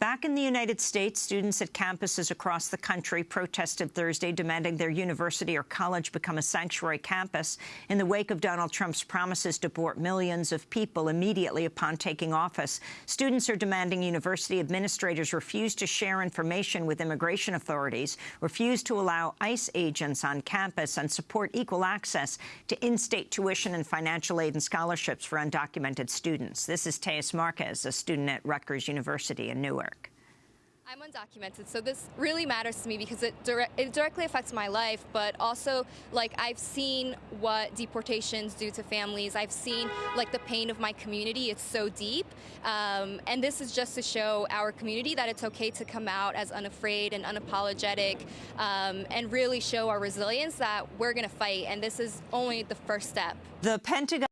Back in the United States, students at campuses across the country protested Thursday, demanding their university or college become a sanctuary campus in the wake of Donald Trump's promises to deport millions of people immediately upon taking office. Students are demanding university administrators refuse to share information with immigration authorities, refuse to allow ICE agents on campus, and support equal access to in-state tuition and financial aid and scholarships for undocumented students. This is Teus Marquez, a student at Rutgers University in Newark. I'm undocumented, so this really matters to me because it, dire it directly affects my life, but also, like, I've seen what deportations do to families. I've seen, like, the pain of my community. It's so deep. Um, and this is just to show our community that it's okay to come out as unafraid and unapologetic um, and really show our resilience that we're going to fight. And this is only the first step. The Pentagon